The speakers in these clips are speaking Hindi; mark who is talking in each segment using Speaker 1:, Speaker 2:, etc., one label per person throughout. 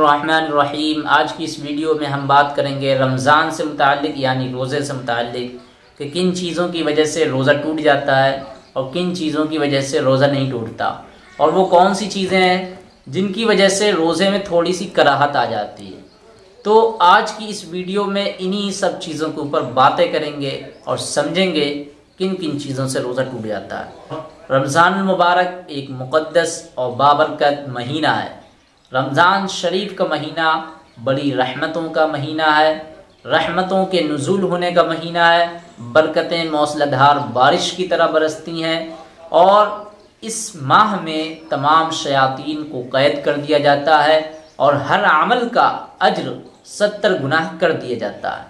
Speaker 1: बिस्मिल्लाहिर्रहमानिर्रहीम। आज की इस वीडियो में हम बात करेंगे रमज़ान से मुतालिक यानी रोज़े से मुतालिक कि किन चीज़ों की वजह से रोज़ा टूट जाता है और किन चीज़ों की वजह से रोज़ा नहीं टूटता। और वो कौन सी चीज़ें हैं जिनकी वजह से रोज़े में थोड़ी सी कराहत आ जाती है। तो आज की इस वीडियो में इन्हीं सब चीज़ों के ऊपर बातें करेंगे और समझेंगे किन किन चीज़ों से रोज़ा टूट जाता है। रमज़ान मुबारक एक मुक़द्दस और बाबरकत महीना है। रमज़ान शरीफ का महीना बड़ी रहमतों का महीना है, रहमतों के नज़ुल होने का महीना है, बरकतें मौसलाधार बारिश की तरह बरसती हैं और इस माह में तमाम शयातीन को कैद कर दिया जाता है और हर अमल का अज्र सत्तर गुनाह कर दिया जाता है।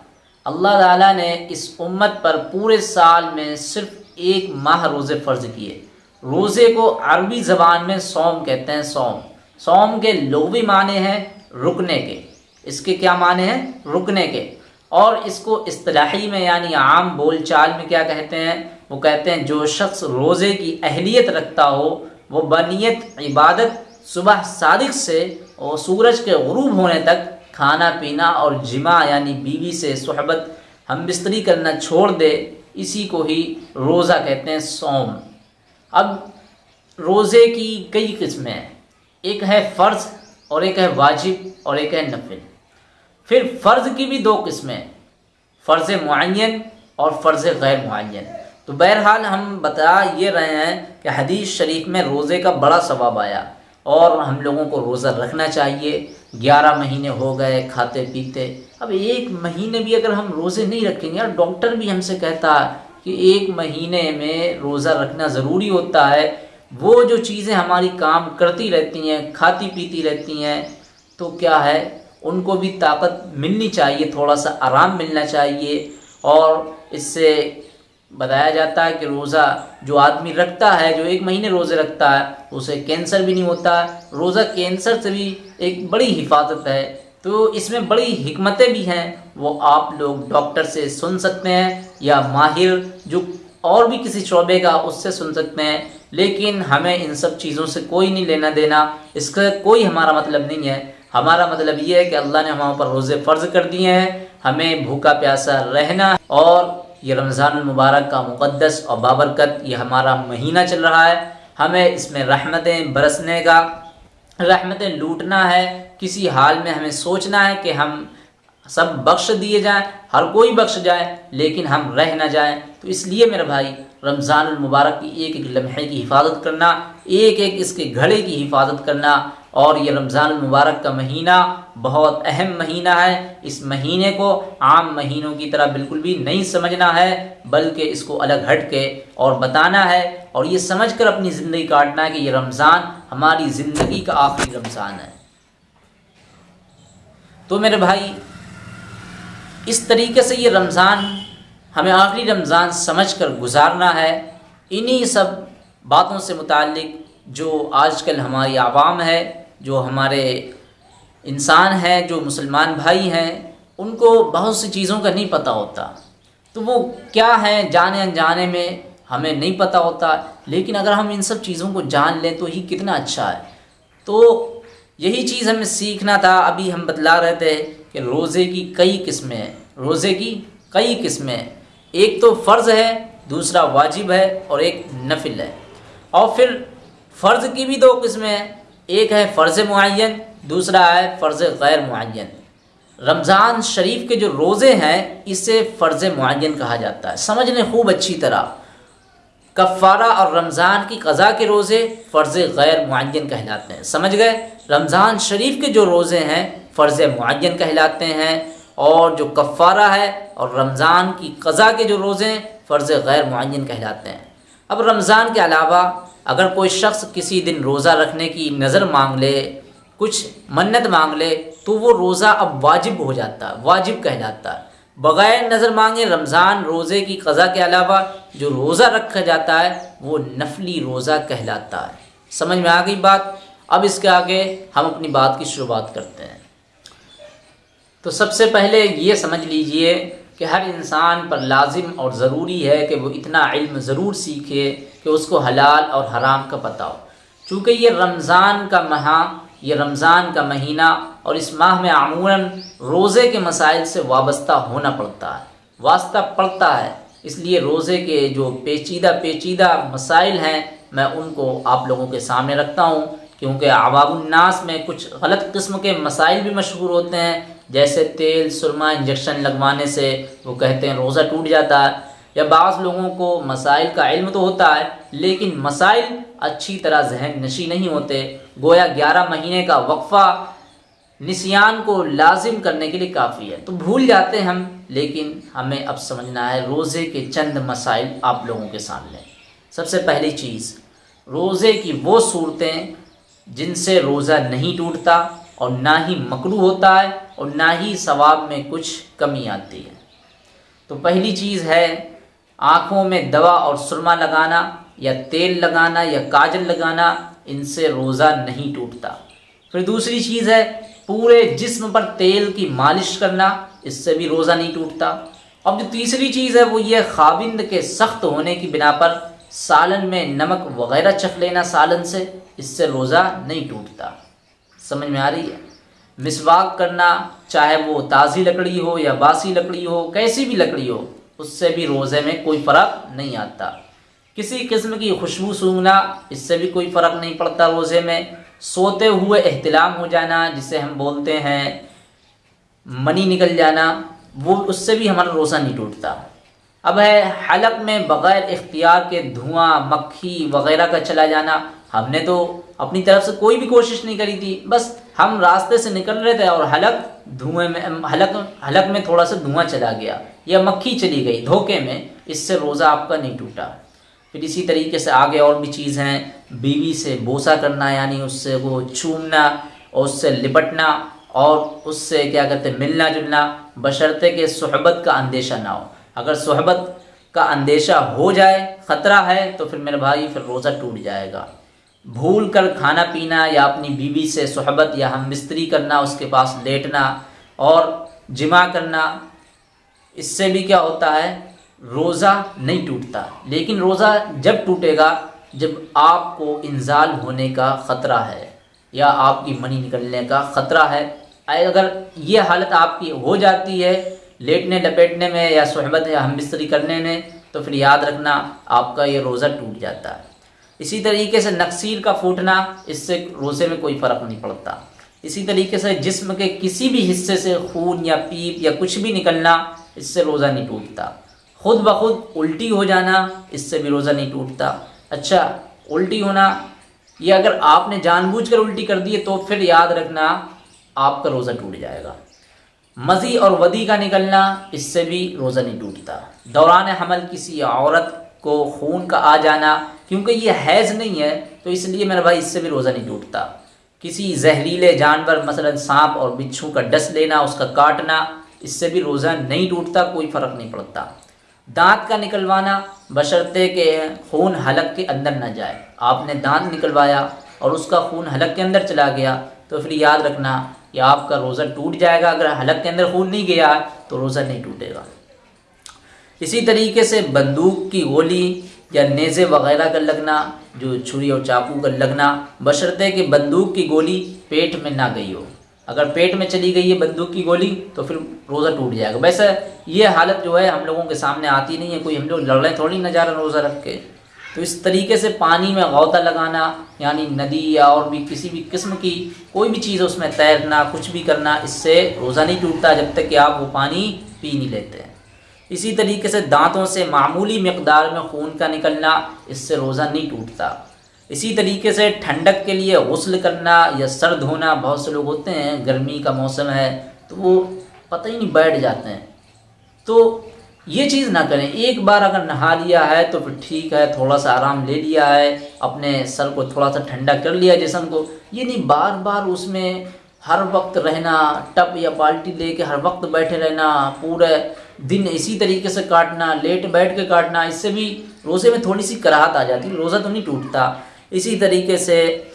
Speaker 1: अल्लाह ताला ने इस उम्मत पर पूरे साल में सिर्फ़ एक माह रोज़े फ़र्ज़ किए। रोज़े को अरबी ज़बान में सोम कहते हैं, सोम। सोम के लोभी माने हैं रुकने के। इसके क्या माने हैं? रुकने के। और इसको इस्तलाही में यानी आम बोल चाल में क्या कहते हैं? वो कहते हैं, जो शख्स रोज़े की अहलियत रखता हो, वो बनीत इबादत, सुबह सादिक से और सूरज के गरूब होने तक खाना पीना और जिमा यानी बीवी से सहबत हम बिस्तरी करना छोड़ दे, इसी को ही रोज़ा कहते हैं सोम। अब रोज़े की कई किस्में हैं। एक है फ़र्ज़ और एक है वाजिब और एक है नफिल। फिर फ़र्ज़ की भी दो किस्में फ़र्ज़ मुन और फ़र्ज़ गैर मुन तो बहरहाल हम बता ये रहे हैं कि हदीस शरीफ में रोज़े का बड़ा सवाब आया और हम लोगों को रोज़ा रखना चाहिए। ग्यारह महीने हो गए खाते पीते। अब एक महीने भी अगर हम रोज़े नहीं रखेंगे, यार डॉक्टर भी हमसे कहता है कि एक महीने में रोज़ा रखना ज़रूरी होता है। वो जो चीज़ें हमारी काम करती रहती हैं, खाती पीती रहती हैं तो क्या है? उनको भी ताकत मिलनी चाहिए थोड़ा सा आराम मिलना चाहिए। और इससे बताया जाता है कि रोज़ा जो आदमी रखता है, जो एक महीने रोज़े रखता है, उसे कैंसर भी नहीं होता। रोज़ा कैंसर से भी एक बड़ी हिफाजत है। तो इसमें बड़ी हमतें भी हैं। वो आप लोग डॉक्टर से सुन सकते हैं या माहिर जो और भी किसी शोबे का, उससे सुन सकते हैं। लेकिन हमें इन सब चीज़ों से कोई नहीं लेना देना। इसका कोई हमारा मतलब नहीं है। हमारा मतलब ये है कि अल्लाह ने हमारे ऊपर रोज़े फ़र्ज़ कर दिए हैं। हमें भूखा प्यासा रहना और ये रमज़ान मुबारक का मुक़दस और बाबरकत, ये हमारा महीना चल रहा है। हमें इसमें रहमतें बरसने का, रहमतें लूटना है। किसी हाल में हमें सोचना है कि हम सब बख्श दिए जाएँ, हर कोई बख्श जाए, लेकिन हम रह ना जाएँ। तो इसलिए मेरे भाई रमज़ान मुबारक की एक एक लम्हे की हिफाजत करना, एक एक इसके घड़े की हिफाजत करना, और ये रमज़ान मुबारक का महीना बहुत अहम महीना है। इस महीने को आम महीनों की तरह बिल्कुल भी नहीं समझना है, बल्कि इसको अलग हट के और बताना है, और ये समझ कर अपनी ज़िंदगी काटना है कि ये रमज़ान हमारी ज़िंदगी का आखिरी रमज़ान है। तो मेरे भाई इस तरीके से ये रमज़ान, हमें आखिरी रमज़ान समझ कर गुजारना है। इन्हीं सब बातों से मुतक़ जो आजकल हमारी आवाम है, जो हमारे इंसान हैं, जो मुसलमान भाई हैं, उनको बहुत सी चीज़ों का नहीं पता होता। तो वो क्या है जाने अनजाने में हमें नहीं पता होता, लेकिन अगर हम इन सब चीज़ों को जान लें तो ही कितना अच्छा है। तो यही चीज़ हमें सीखना था, अभी हम बतला रहे थे कि रोज़े की कई किस्में हैं। रोज़े की कई किस्में हैं। एक तो फ़र्ज़ है, दूसरा वाजिब है और एक नफिल है। और फिर फ़र्ज़ की भी दो किस्में हैं। एक है फ़र्ज़ मुन दूसरा है फ़र्ज़ गैर मुन रमज़ान शरीफ के जो रोज़े हैं, इसे फ़र्ज़ मुन कहा जाता है। समझ लें खूब अच्छी तरह। कफ़ारा और रमज़ान की कज़ा के रोज़े फ़र्ज़ गैर मुन कहलाते हैं। समझ गए? रमज़ान शरीफ के जो रोज़े हैं फ़र्ज़ मुन कहलाते हैं और जो कफ़ारा है और रमज़ान की कज़ा के जो रोज़े हैं, फ़र्ज़ गैर मुन कहलाते हैं। अब रमज़ान के अलावा अगर कोई शख्स किसी दिन रोज़ा रखने की नज़र मांग ले, कुछ मन्नत मांग ले तो वो रोज़ा अब वाजिब हो जाता, वाजिब कहलाता। बग़ैर नज़र मांगे रमज़ान रोज़े की कज़ा के अलावा जो रोज़ा रखा जाता है, वो नफली रोज़ा कहलाता है। समझ में आ गई बात? अब इसके आगे हम अपनी बात की शुरुआत करते हैं। तो सबसे पहले ये समझ लीजिए कि हर इंसान पर लाजिम और ज़रूरी है कि वो इतना इल्म ज़रूर सीखे कि उसको हलाल और हराम का पता हो। चूँकि ये रमज़ान का माह, ये रमज़ान का महीना और इस माह में आमूरन रोज़े के मसाइल से वाबस्ता होना पड़ता है, वास्ता पड़ता है। इसलिए रोज़े के जो पेचीदा पेचीदा मसाइल हैं, मैं उनको आप लोगों के सामने रखता हूँ, क्योंकि आवाबुलनास में कुछ गलत किस्म के मसाइल भी मशहूर होते हैं जैसे तेल, सुरमा इंजेक्शन लगवाने से वो कहते हैं रोज़ा टूट जाता है। या बाज़ लोगों को मसाइल का इल्म तो होता है, लेकिन मसाइल अच्छी तरह जहन नशी नहीं होते। गोया ग्यारह महीने का वक्फ़ा निसियान को लाजिम करने के लिए काफ़ी है। तो भूल जाते हैं हम, लेकिन हमें अब समझना है रोज़े के चंद मसाइल आप लोगों के सामने सबसे पहली चीज़, रोज़े की वो सूरतें जिनसे रोज़ा नहीं टूटता और ना ही मकरू होता है और ना ही सवाब में कुछ कमी आती है। तो पहली चीज़ है आँखों में दवा और सुरमा लगाना या तेल लगाना या काजल लगाना, इनसे रोज़ा नहीं टूटता। फिर दूसरी चीज़ है पूरे जिस्म पर तेल की मालिश करना, इससे भी रोज़ा नहीं टूटता। अब जो तीसरी चीज़ है वो ये खाबिंद के सख्त होने की बिना पर सालन में नमक वगैरह चख लेना सालन से, इससे रोज़ा नहीं टूटता। समझ में आ रही है? मिसवाक करना, चाहे वो ताज़ी लकड़ी हो या बासी लकड़ी हो, कैसी भी लकड़ी हो, उससे भी रोज़े में कोई फ़र्क नहीं आता। किसी किस्म की खुशबू सूंघना, इससे भी कोई फ़र्क नहीं पड़ता रोज़े में। सोते हुए एहतलाम हो जाना, जिसे हम बोलते हैं मनी निकल जाना, वो उससे भी हमारा रोज़ा नहीं टूटता। अब है, हलक में बग़ैर इख्तियार के धुआँ, मक्खी वगैरह का चला जाना हमने तो अपनी तरफ़ से कोई भी कोशिश नहीं करी थी। बस हम रास्ते से निकल रहे थे और हलक धुएँ में हलक हलक में थोड़ा सा धुआँ चला गया। या मक्खी चली गई धोखे में। इससे रोज़ा आपका नहीं टूटा। फिर इसी तरीके से आगे और भी चीज़ हैं बीवी से बोसा करना, यानी उससे वो चूमना और उससे लिपटना और उससे क्या कहते हैं, मिलना जुलना, बशर्ते के सहबत का अंदेशा ना हो। अगर सहबत का अंदेशा हो जाए, ख़तरा है तो फिर मेरे भाई, फिर रोज़ा टूट जाएगा। भूल कर खाना पीना या अपनी बीवी से सहबत या हम मिस्त्री करना, उसके पास लेटना और जिमा करना, इससे भी क्या होता है, रोज़ा नहीं टूटता। लेकिन रोज़ा जब टूटेगा, जब आपको इंजाल होने का ख़तरा है या आपकी मनी निकलने का ख़तरा है अगर ये हालत आपकी हो जाती है लेटने, लपेटने में या सहबत या हम बिस्तरी करने में तो फिर याद रखना, आपका ये रोज़ा टूट जाता है। इसी तरीके से नक्सीर का फूटना, इससे रोज़े में कोई फ़र्क नहीं पड़ता। इसी तरीके से जिस्म के किसी भी हिस्से से खून या पीप या कुछ भी निकलना, इससे रोज़ा नहीं टूटता। खुद ब खुद उल्टी हो जाना, इससे भी रोज़ा नहीं टूटता। अच्छा उल्टी होना, ये अगर आपने जानबूझकर उल्टी कर दी है तो फिर याद रखना, आपका रोज़ा टूट जाएगा। मज़ी और वदी का निकलना, इससे भी रोज़ा नहीं टूटता। दौरान हमल किसी औरत को खून का आ जाना, क्योंकि ये हैज़ नहीं है तो इसलिए मेरा भाई इससे भी रोज़ा नहीं टूटता। किसी जहरीले जानवर, मसलन सांप और बिच्छू का डस लेना, उसका काटना, इससे भी रोज़ा नहीं टूटता, कोई फ़र्क नहीं पड़ता। दांत का निकलवाना, बशर्ते के खून हलक के अंदर न जाए। आपने दांत निकलवाया और उसका खून हलक के अंदर चला गया तो फिर याद रखना कि आपका रोज़ा टूट जाएगा। अगर हलक के अंदर खून नहीं गया तो रोज़ा नहीं टूटेगा। इसी तरीके से बंदूक की गोली या नेज़े वगैरह का लगना, जो छुरी और चाकू का लगना, बशर्ते कि बंदूक की गोली पेट में ना गई हो। अगर पेट में चली गई है बंदूक की गोली तो फिर रोज़ा टूट जाएगा। वैसे ये हालत जो है हम लोगों के सामने आती नहीं है, कोई हम लोग लड़ रहे थोड़ी न जा रहे रोज़ा रख के। तो इस तरीके से पानी में गौता लगाना, यानी नदी या और भी किसी भी किस्म की कोई भी चीज़ उसमें तैरना, कुछ भी करना, इससे रोज़ा नहीं टूटता जब तक कि आप वो पानी पी नहीं लेते। इसी तरीके से दांतों से मामूली मकदार में खून का निकलना इससे रोज़ा नहीं टूटता। इसी तरीके से ठंडक के लिए गसल करना या सर धोना बहुत से लोग होते हैं, गर्मी का मौसम है तो वो पता ही नहीं बैठ जाते हैं। तो ये चीज़ ना करें। एक बार अगर नहा लिया है तो फिर ठीक है थोड़ा सा आराम ले लिया है, अपने सर को थोड़ा सा ठंडा कर लिया जिसम को। ये नहीं बार बार उसमें हर वक्त रहना टप या बाल्टी लेके हर वक्त बैठे रहना, पूरे दिन इसी तरीके से काटना, लेट बैठ के काटना, इससे भी रोज़े में थोड़ी सी कराहत आ जाती, रोज़ा तो नहीं टूटता। इसी तरीके से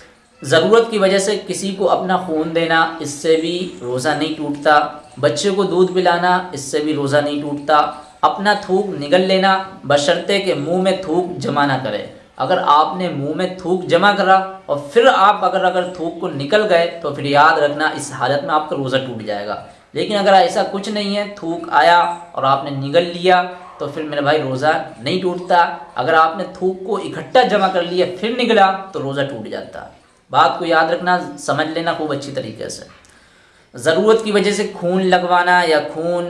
Speaker 1: ज़रूरत की वजह से किसी को अपना खून देना, इससे भी रोज़ा नहीं टूटता। बच्चे को दूध पिलाना, इससे भी रोज़ा नहीं टूटता। अपना थूक निगल लेना, बशर्ते के मुँह में थूक जमा ना करे। अगर आपने मुँह में थूक जमा करा और फिर आप अगर अगर थूक को निकल गए तो फिर याद रखना, इस हालत में आपका रोज़ा टूट जाएगा। लेकिन अगर ऐसा कुछ नहीं है, थूक आया और आपने निगल लिया तो फिर मेरे भाई रोज़ा नहीं टूटता। अगर आपने थूक को इकट्ठा जमा कर लिया, फिर निकला तो रोज़ा टूट जाता। बात को याद रखना, समझ लेना खूब अच्छी तरीके से। ज़रूरत की वजह से खून लगवाना या खून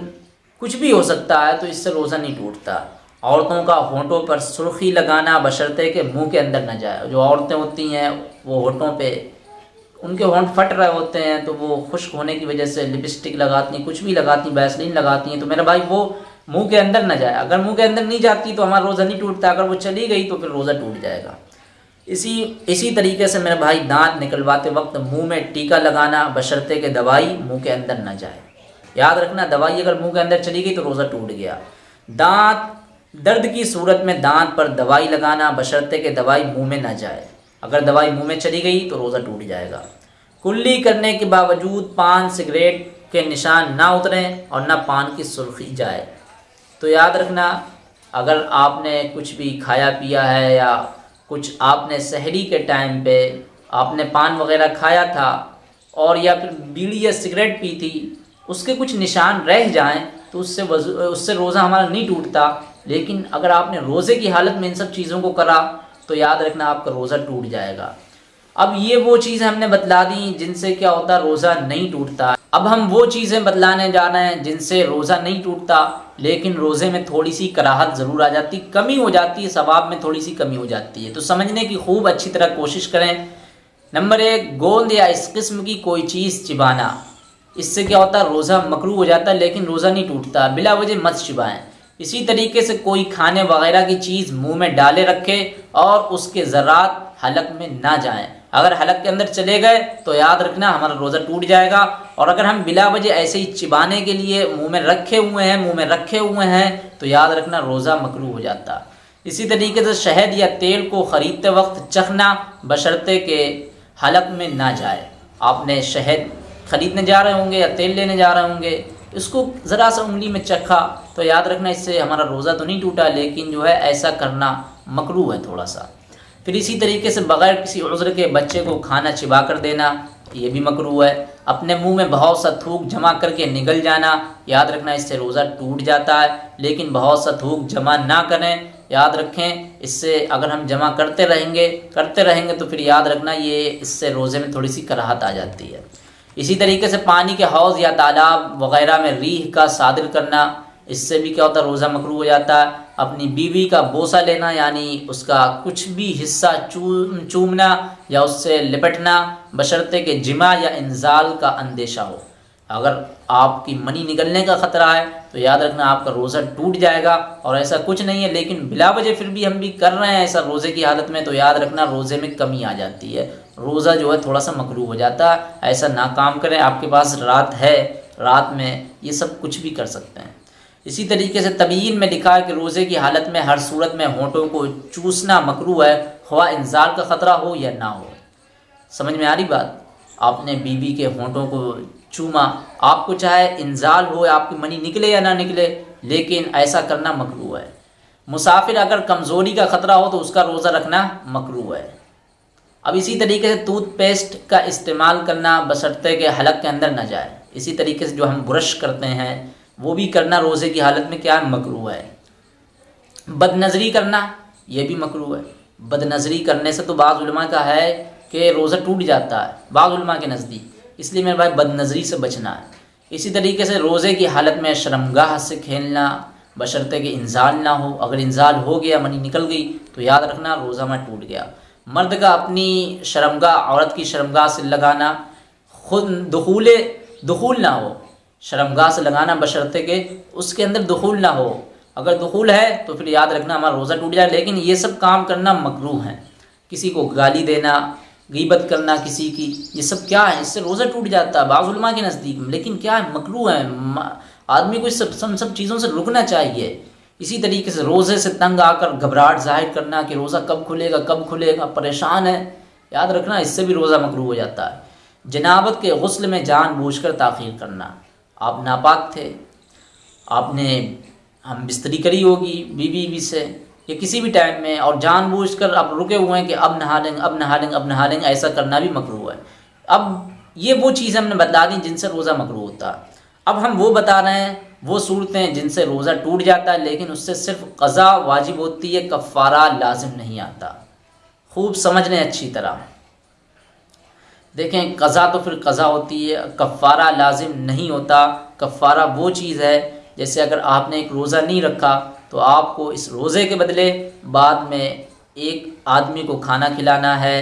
Speaker 1: कुछ भी हो सकता है तो इससे रोज़ा नहीं टूटता। औरतों का होंठों पर सुर्खी लगाना, बशर्ते के मुँह के अंदर न जाए। जो औरतें होती हैं, वो होंठों पे उनके होंठ फट रहे होते हैं तो वो खुश्क होने की वजह से लिपस्टिक लगाती हैं कुछ भी लगाती हैं वैसलीन लगाती हैं तो मेरा भाई वो मुँह के अंदर न जाए। अगर मुँह के अंदर नहीं जाती तो हमारा रोज़ा नहीं टूटता। अगर वो चली गई तो फिर रोज़ा टूट जाएगा। इसी इसी तरीके से मेरे भाई दांत निकलवाते वक्त मुँह में टीका लगाना, बशर्ते के दवाई मुँह के अंदर न जाए। याद रखना, दवाई अगर मुँह के अंदर चली गई तो रोज़ा टूट गया। दांत, दर्द की सूरत में दांत पर दवाई लगाना, बशर्ते के दवाई मुँह में ना जाए। अगर दवाई मुँह में चली गई तो रोज़ा टूट जाएगा। कुल्ली करने के बावजूद पान सिगरेट के निशान ना उतरें और ना पान की सुर्खी जाए। तो याद रखना, अगर आपने कुछ भी खाया पिया है या कुछ आपने सहरी के टाइम पे आपने पान वगैरह खाया था और या फिर बीड़ी या सिगरेट पी थी, उसके कुछ निशान रह जाएँ तो उससे उससे रोज़ा हमारा नहीं टूटता। लेकिन अगर आपने रोज़े की हालत में इन सब चीज़ों को करा तो याद रखना आपका रोज़ा टूट जाएगा। अब ये वो चीज़ हमने बतला दी जिनसे क्या होता, रोज़ा नहीं टूटता। अब हम वो चीज़ें बतलाने जा रहे हैं जिनसे रोज़ा नहीं टूटता, लेकिन रोज़े में थोड़ी सी कराहत ज़रूर आ जाती, कमी हो जाती है, सवाब में थोड़ी सी कमी हो जाती है। तो समझने की खूब अच्छी तरह कोशिश करें। नंबर एक, गोंद या इस किस्म की कोई चीज़ चिबाना। इससे क्या होता है रोज़ा मकरू हो जाता है लेकिन रोज़ा नहीं टूटता। बिला वजह मत चिबाएँ। इसी तरीके से कोई खाने वगैरह की चीज़ मुँह में डाले रखे और उसके ज़रात हलक में ना जाएँ। अगर हलक के अंदर चले गए तो याद रखना हमारा रोज़ा टूट जाएगा। और अगर हम बिला वजह ऐसे ही चिबाने के लिए मुँह में रखे हुए हैं, मुँह में रखे हुए हैं तो याद रखना रोज़ा मकरू हो जाता। इसी तरीके से शहद या तेल को ख़रीदते वक्त चखना बशर्ते के हलक में ना जाए। आपने शहद ख़रीदने जा रहे होंगे या तेल लेने जा रहे होंगे इसको ज़रा सा उंगली में चखा तो याद रखना, इससे हमारा रोज़ा तो नहीं टूटा, लेकिन जो है ऐसा करना मकरू है थोड़ा सा। फिर इसी तरीके से बग़ैर किसी उज़्र के बच्चे को खाना चिबा कर देना, ये भी मकरू है। अपने मुँह में बहुत सा थूक जमा करके निगल जाना, याद रखना इससे रोज़ा टूट जाता है, लेकिन बहुत सा थूक जमा ना करें। याद रखें, इससे अगर हम जमा करते रहेंगे करते रहेंगे तो फिर याद रखना ये इससे रोज़े में थोड़ी सी कराहत आ जाती है। इसी तरीके से पानी के हौज़ या तालाब वगैरह में रीह का सादिर करना, इससे भी क्या होता है, रोज़ा मकरू हो जाता है। अपनी बीवी का बोसा लेना, यानी उसका कुछ भी हिस्सा चूम, चूमना या उससे लिपटना, बशर्ते के जिमा या इंजाल का अंदेशा हो। अगर आपकी मनी निकलने का ख़तरा है तो याद रखना आपका रोज़ा टूट जाएगा और ऐसा कुछ नहीं है, लेकिन बिला वजह फिर भी हम भी कर रहे हैं ऐसा रोज़े की हालत में तो याद रखना रोज़े में कमी आ जाती है। रोज़ा जो है थोड़ा सा मकरू हो जाता है, ऐसा ना काम करें, आपके पास रात है, रात में ये सब कुछ भी कर सकते हैं। इसी तरीके से तबीन में लिखा है कि रोज़े की हालत में, हर सूरत में होंठों को चूसना मकरू है हवा इंजार का ख़तरा हो या ना हो। समझ में आ रही बात? आपने बीवी के होंठों को चूमा। आपको चाहे इंजाल हो, आपकी मनी निकले या ना निकले, लेकिन ऐसा करना मकरू है। मुसाफिर अगर कमज़ोरी का ख़तरा हो तो उसका रोज़ा रखना मकरू है। अब इसी तरीके से टूथपेस्ट का इस्तेमाल करना बसरते के हलक के अंदर ना जाए। इसी तरीके से जो हम ब्रश करते हैं, वो भी करना रोज़े की हालत में क्या मकरू है। बदनज़री करना, ये भी मकरू है। बदनज़री करने से तो बाज़ का है कि रोज़ा टूट जाता है, बाज़ के नज़दीक। इसलिए मेरे भाई बदनज़री से बचना है। इसी तरीके से रोज़े की हालत में शर्मगाह से खेलना, बशर्ते कि इंजाल ना हो। अगर इंजाल हो गया, मनी निकल गई तो याद रखना रोज़ा में टूट गया। मर्द का अपनी शर्मगाह, औरत की शर्मगाह से लगाना खुद दखूल दखूल ना हो। शर्मगाह से लगाना बशर्ते के उसके अंदर दखूल ना हो। अगर दखूल है तो फिर याद रखना हमारा रोज़ा टूट जाए। लेकिन ये सब काम करना मकरू है। किसी को गाली देना गीबत करना किसी की, ये सब क्या है? इससे रोज़ा टूट जाता है, बाज़ुलमा के नज़दीक में। लेकिन क्या है? मकरू है। आदमी को इस सब सब सब चीज़ों से रुकना चाहिए। इसी तरीके से रोज़े से तंग आकर घबराहट ज़ाहिर करना कि रोज़ा कब खुलेगा कब खुलेगा, परेशान है। याद रखना, इससे भी रोज़ा मकलू हो जाता है। जनाबत के गसल में जान बूझ कर ताख़ीर करना। आप नापाक थे। आपने, हम बिस्तरी करी होगी बीवी बीवी से। या किसी भी टाइम में और जानबूझकर अब रुके हुए हैं कि अब नहा लेंगे, अब नहा लेंगे, अब नहा लेंगे, ऐसा करना भी मकरू है। अब ये वो चीज़ हमने बता दी जिनसे रोज़ा मकरू होता अब हम वो बता रहे हैं, वो सूरतें जिनसे रोज़ा टूट जाता है, लेकिन उससे सिर्फ़ कज़ा वाजिब होती है, कफ़ारा लाजिम नहीं आता। खूब समझ लें अच्छी तरह। देखें, कज़ा तो फिर कज़ा होती है, कफ़ारा लाजिम नहीं होता। कफ़ारा वो चीज़ है, जैसे अगर आपने एक रोज़ा नहीं रखा तो आपको इस रोज़े के बदले बाद में एक आदमी को खाना खिलाना है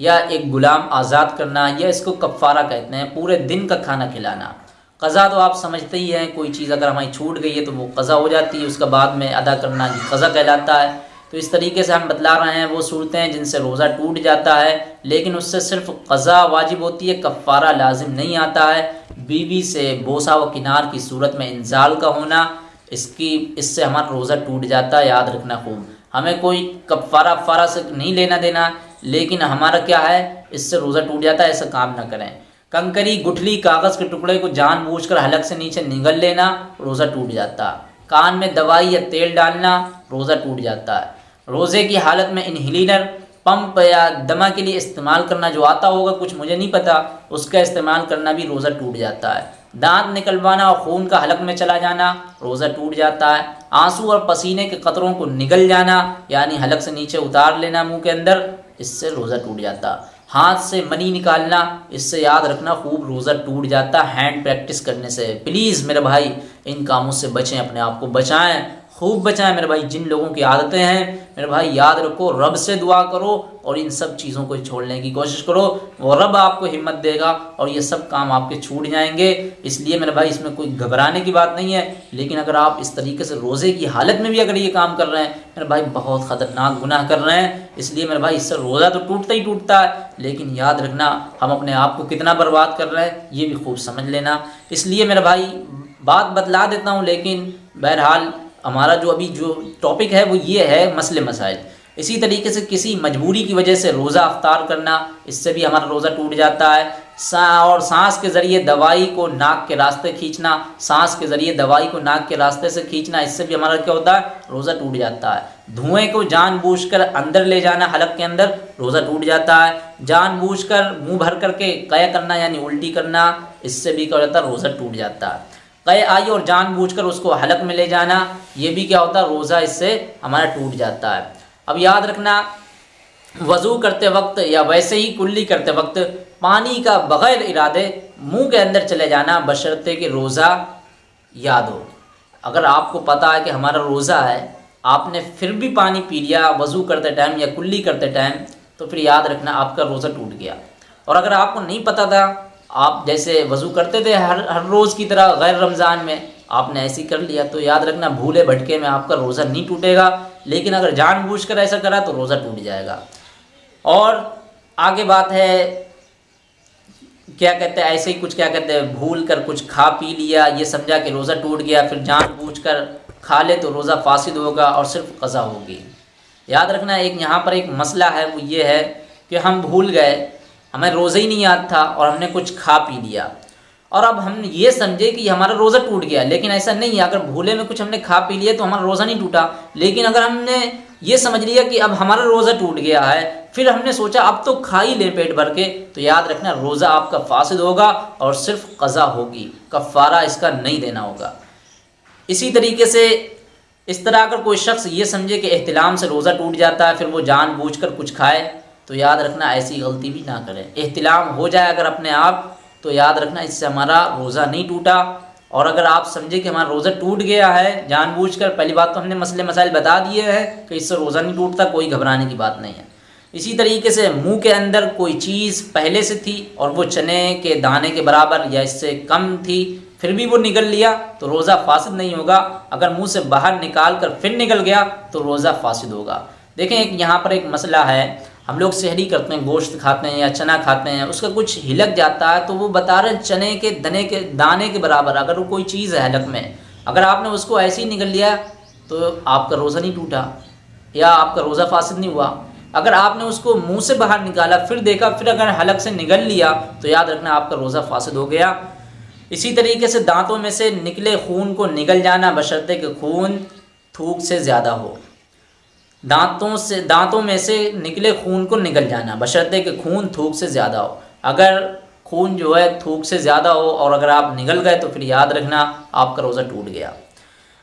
Speaker 1: या एक ग़ुलाम आज़ाद करना या इसको कफ़ारा कहते हैं, पूरे दिन का खाना खिलाना। कज़ा तो आप समझते ही हैं, कोई चीज़ अगर हमारी छूट गई है तो वो कज़ा हो जाती है, उसका बाद में अदा करना ये कज़ा कहलाता है। तो इस तरीके से हम बतला रहे हैं वो सूरतें जिनसे रोज़ा टूट जाता है, लेकिन उससे सिर्फ़ कज़ा वाजिब होती है, कफ़ारा लाजिम नहीं आता है। बीवी से बोसा व किनार की सूरत में इंजाल का होना इसकी, इससे हमारा रोज़ा टूट जाता है, याद रखना खूब। हमें कोई कफ़ारा अफ़ारा से नहीं लेना देना, लेकिन हमारा क्या है, इससे रोज़ा टूट जाता है, ऐसा काम ना करें। कंकरी, गुठली, कागज़ के टुकड़े को जानबूझकर हलक से नीचे निगल लेना, रोज़ा टूट जाता। कान में दवाई या तेल डालना, रोज़ा टूट जाता। है रोज़े की हालत में इनहिलीनर पंप या दमा के लिए इस्तेमाल करना जो आता होगा, कुछ मुझे नहीं पता, उसका इस्तेमाल करना भी रोज़ा टूट जाता है। दांत निकलवाना और खून का हलक में चला जाना, रोज़ा टूट जाता है, आँसू और पसीने के कतरों को निगल जाना, यानी हलक से नीचे उतार लेना मुँह के अंदर, इससे रोज़ा टूट जाता। हाथ से मनी निकालना, इससे याद रखना खूब रोज़ा टूट जाता हैंड प्रैक्टिस करने से। प्लीज़ मेरे भाई, इन कामों से बचें, अपने आप को बचाएँ। खूब बचाएँ मेरे भाई, जिन लोगों की आदतें हैं, मेरे भाई, याद रखो, रब से दुआ करो और इन सब चीज़ों को छोड़ने की कोशिश करो। वो रब आपको हिम्मत देगा और ये सब काम आपके छूट जाएँगे। इसलिए मेरे भाई, इसमें कोई घबराने की बात नहीं है, लेकिन अगर आप इस तरीके से रोज़े की हालत में भी अगर ये काम कर रहे हैं, मेरे भाई, बहुत ख़तरनाक गुनाह कर रहे हैं। इसलिए मेरे भाई, इससे रोज़ा तो टूटता ही टूटता है, लेकिन याद रखना, हम अपने आप को कितना बर्बाद कर रहे हैं, ये भी खूब समझ लेना। इसलिए मेरे भाई, बात बदला देता हूँ, लेकिन बहरहाल हमारा जो अभी जो टॉपिक है वो ये है मसले मसाइल। इसी तरीके से किसी मजबूरी की वजह से रोज़ा अफ्तार करना, इससे भी हमारा रोज़ा टूट जाता है। सा और सांस के ज़रिए दवाई को नाक के रास्ते खींचना, सांस के ज़रिए दवाई को नाक के रास्ते से खींचना, इससे भी हमारा क्या होता है? रोज़ा टूट जाता है। धुएँ को जानबूझकर अंदर ले जाना, हलक के अंदर रोज़ा टूट जाता है। जानबूझकर मुँह भर करके कया करना, यानी उल्टी करना, इससे भी क्या होता है? रोज़ा टूट जाता है। कई आई और जानबूझकर उसको हलक में ले जाना। ये भी क्या होता है, रोज़ा इससे हमारा टूट जाता है। अब याद रखना, वज़ू करते वक्त या वैसे ही कुल्ली करते वक्त पानी का बग़ैर इरादे मुँह के अंदर चले जाना बशर्ते कि रोज़ा याद हो। अगर आपको पता है कि हमारा रोज़ा है, आपने फिर भी पानी पी लिया, वज़ू करते टाइम या कुल्ली करते टाइम तो फिर याद रखना आपका रोज़ा टूट गया। और अगर आपको नहीं पता था आप जैसे वज़ू करते थे हर हर रोज़ की तरह गैर रमज़ान में, आपने ऐसी कर लिया तो याद रखना, भूले भटके में आपका रोज़ा नहीं टूटेगा, लेकिन अगर जानबूझ कर ऐसा करा तो रोज़ा टूट जाएगा। और आगे बात है, क्या कहते हैं, ऐसे ही कुछ क्या कहते हैं, भूल कर कुछ खा पी लिया, ये समझा कि रोज़ा टूट गया, फिर जानबूझ कर खा ले तो रोज़ा फासिद होगा और सिर्फ़ कज़ा होगी। याद रखना, एक यहाँ पर एक मसला है, वो ये है कि हम भूल गए हमें रोज़ा ही नहीं याद था और हमने कुछ खा पी लिया। और अब हम ये समझे कि हमारा रोज़ा टूट गया, लेकिन ऐसा नहीं है। अगर भूले में कुछ हमने खा पी लिया तो हमारा रोज़ा नहीं टूटा। लेकिन अगर हमने ये समझ लिया कि अब हमारा रोज़ा टूट गया है, फिर हमने सोचा, अब तो खा ही ले पेट भर के। तो याद रखना, रोज़ा आपका फासिद होगा और सिर्फ़ कज़ा होगी। कफ़ारा इसका नहीं देना होगा। इसी तरीके से इस तरह अगर कोई शख्स ये समझे कि एहतलाम से रोज़ा टूट जाता है, फिर वो जान बूझ कर कुछ खाए तो याद रखना, ऐसी गलती भी ना करें। एहतिलाम हो जाए अगर अपने आप तो याद रखना, इससे हमारा रोज़ा नहीं टूटा। और अगर आप समझे कि हमारा रोज़ा टूट गया है, जानबूझकर, पहली बात तो हमने मसले मसाइल बता दिए हैं कि इससे रोज़ा नहीं टूटता, कोई घबराने की बात नहीं है। इसी तरीके से मुँह के अंदर कोई चीज़ पहले से थी और वो चने के दाने के बराबर या इससे कम थी, फिर भी वो निकल लिया तो रोज़ा फासिद नहीं होगा। अगर मुँह से बाहर निकाल कर फिर निकल गया तो रोज़ा फासिद होगा। देखें, एक यहाँ पर एक मसला है हम लोग शहरी करते हैं, गोश्त खाते हैं या चना खाते हैं, उसका कुछ हिलक जाता है तो वो बता रहे हैं चने के दने के, दाने के बराबर, अगर वो कोई चीज़ है हलक में, अगर आपने उसको ऐसे ही निकल लिया तो आपका रोज़ा नहीं टूटा, या आपका रोज़ा फासिद नहीं हुआ। अगर आपने उसको मुँह से बाहर निकाला, फिर देखा, फिर अगर हलक से निकल लिया तो याद रखना आपका रोज़ा फासिद हो गया। इसी तरीके से दांतों में से निकले खून को निकल जाना, बशर्ते कि खून थूक से ज़्यादा हो। दांतों से, दांतों में से निकले खून को निकल जाना, बशर्ते कि खून थूक से ज़्यादा हो। अगर खून जो है थूक से ज़्यादा हो और अगर आप निकल गए तो फिर याद रखना, आपका रोज़ा टूट गया।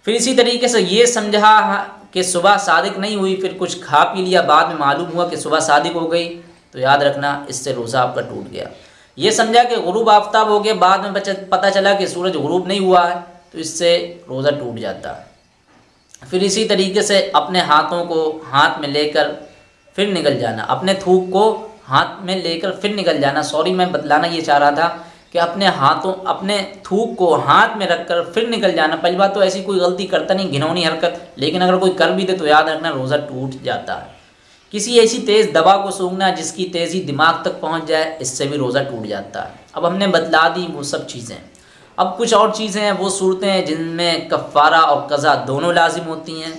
Speaker 1: फिर इसी तरीके से ये समझा कि सुबह सादिक नहीं हुई, फिर कुछ खा पी लिया, बाद में मालूम हुआ कि सुबह सादिक हो गई तो याद रखना, इससे रोज़ा आपका टूट गया। ये समझा कि गुरूब आफ्ताब हो गया बाद में पता चला कि सूरज गुरूब नहीं हुआ है तो इससे रोज़ा टूट जाता। है फिर इसी तरीके से अपने हाथों को हाथ में लेकर फिर निकल जाना। अपने थूक को हाथ में लेकर फिर निकल जाना। सॉरी मैं बतलाना ये चाह रहा था कि अपने हाथों, अपने थूक को हाथ में रखकर फिर निकल जाना। पहली बात तो ऐसी कोई गलती करता नहीं, घिनौनी हरकत। लेकिन अगर कोई कर भी दे तो याद रखना, रोज़ा टूट जाता है। किसी ऐसी तेज़ दवा को सूंघना जिसकी तेज़ी दिमाग तक पहुँच जाए, इससे भी रोज़ा टूट जाता है। अब हमने बतला दी वो सब चीज़ें। अब कुछ और चीज़ें हैं, वो सूरतें हैं जिनमें कफ़ारा और कज़ा दोनों लाजिम होती हैं।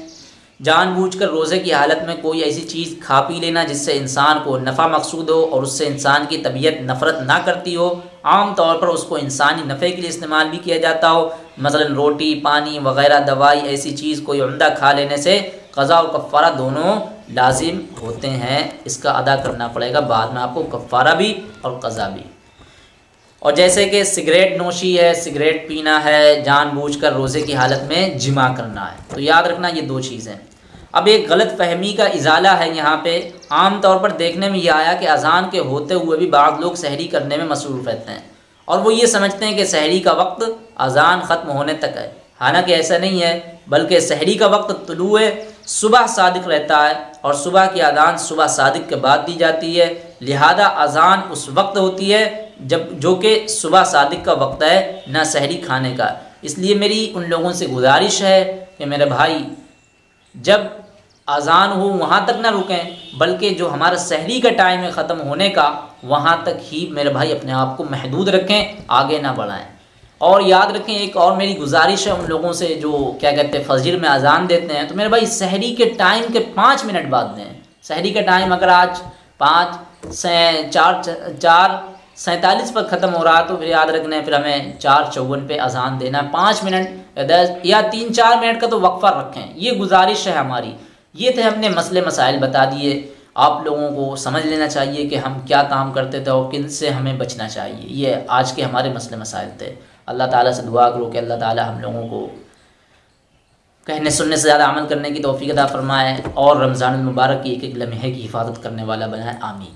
Speaker 1: जानबूझकर रोज़े की हालत में कोई ऐसी चीज़ खा पी लेना जिससे इंसान को नफ़ा मकसूद हो और उससे इंसान की तबीयत नफ़रत ना करती हो, आम तौर पर उसको इंसानी नफ़े के लिए इस्तेमाल भी किया जाता हो। मसलन रोटी, पानी वगैरह, दवाई, ऐसी चीज़ कोई उमदा खा लेने से कज़ा और कफ़ारा दोनों लाजिम होते हैं। इसका अदा करना पड़ेगा बाद में आपको कफ़ारा भी और कज़ा भी। और जैसे कि सिगरेट नोशी है, सिगरेट पीना है, जानबूझकर रोज़े की हालत में जिमा करना है। तो याद रखना ये दो चीज़ें। अब एक गलत फहमी का इजाला है यहाँ पे। आम तौर पर देखने में ये आया कि अजान के होते हुए भी बाद लोग सहरी करने में मसरूफ़ रहते हैं। और वो ये समझते हैं कि सहरी का वक्त अजान ख़त्म होने तक है। हालाँकि ऐसा नहीं है, बल्कि सहरी का वक्त तुलु सुबह सादक रहता है और सुबह की अजान सुबह सादक के बाद दी जाती है। लिहाजा अजान उस वक्त होती है जब, जो कि सुबह सादिक का वक्त है, ना सहरी खाने का। इसलिए मेरी उन लोगों से गुजारिश है कि मेरे भाई, जब अजान हो, वहाँ तक ना रुकें, बल्कि जो हमारा सहरी का टाइम है ख़त्म होने का, वहाँ तक ही मेरे भाई अपने आप को महदूद रखें, आगे ना बढ़ाएँ। और याद रखें, एक और मेरी गुजारिश है उन लोगों से जो, क्या कहते हैं, फजर में अजान देते हैं तो मेरे भाई सहरी के टाइम के पाँच मिनट बाद दें। सहरी का टाइम अगर आज पाँच चार चार सैंतालीस पर ख़त्म हो रहा है तो फिर याद रखना है, फिर हमें चार चौवन पे अजान देना है। पाँच मिनट या दस या तीन चार मिनट का तो वक्फ़ा रखें। ये गुजारिश है हमारी। ये थे हमने मसले मसाइल बता दिए। आप लोगों को समझ लेना चाहिए कि हम क्या काम करते थे और किन से हमें बचना चाहिए। ये आज के हमारे मसले मसाइल थे। अल्लाह ताला से दुआ करो कि अल्लाह ताला हम लोगों को कहने सुनने से ज़्यादा अमल करने की तोफ़ी अदा फ़रमाए और रमज़ान मुबारक की एक एक लम्हे की हिफाजत करने वाला बनाए। आमीन।